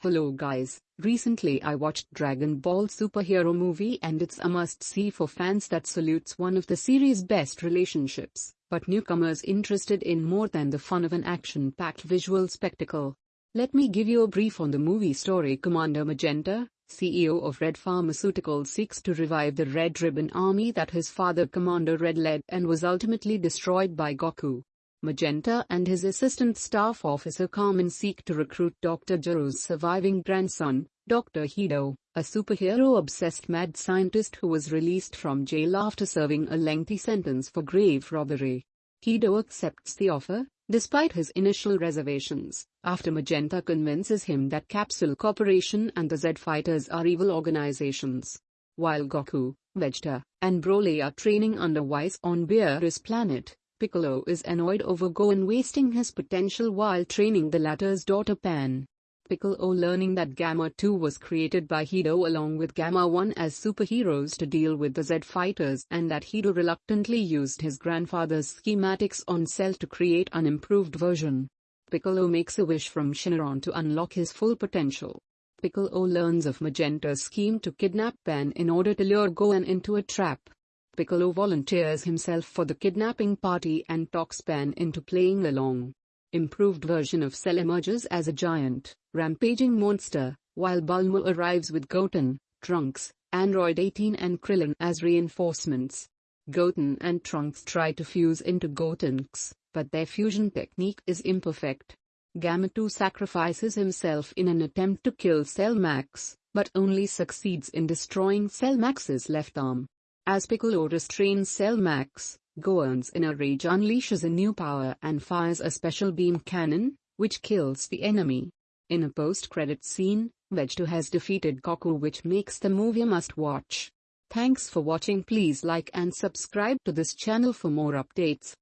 Hello guys, recently I watched Dragon Ball superhero movie and it's a must see for fans that salutes one of the series best relationships, but newcomers interested in more than the fun of an action-packed visual spectacle. Let me give you a brief on the movie story Commander Magenta, CEO of Red Pharmaceuticals seeks to revive the Red Ribbon Army that his father Commander Red led and was ultimately destroyed by Goku. Magenta and his assistant staff officer Carmine seek to recruit Dr. Gero's surviving grandson, Dr. Hedo, a superhero-obsessed mad scientist who was released from jail after serving a lengthy sentence for grave robbery. Hedo accepts the offer, despite his initial reservations, after Magenta convinces him that Capsule Corporation and the Z Fighters are evil organizations. While Goku, Vegeta, and Broly are training under Whis on Beerus planet, Piccolo is annoyed over Gohan wasting his potential while training the latter's daughter Pan. Piccolo learning that Gamma 2 was created by Hedo along with Gamma 1 as superheroes to deal with the Z fighters and that Hedo reluctantly used his grandfather's schematics on Cell to create an improved version. Piccolo makes a wish from Shenron to unlock his full potential. Piccolo learns of Magenta's scheme to kidnap Pan in order to lure Gohan into a trap. Piccolo volunteers himself for the kidnapping party and talks Pan into playing along. Improved version of Cell emerges as a giant, rampaging monster, while Bulma arrives with Goten, Trunks, Android 18 and Krillin as reinforcements. Goten and Trunks try to fuse into Gotenks, but their fusion technique is imperfect. Gamma 2 sacrifices himself in an attempt to kill Cell Max, but only succeeds in destroying Cell Max's left arm. As Piccolo restrains Cell Max, Gohan's in a rage unleashes a new power and fires a special beam cannon, which kills the enemy. In a post-credit scene, Vegeta has defeated Goku which makes the movie a must-watch. Thanks for watching please like and subscribe to this channel for more updates.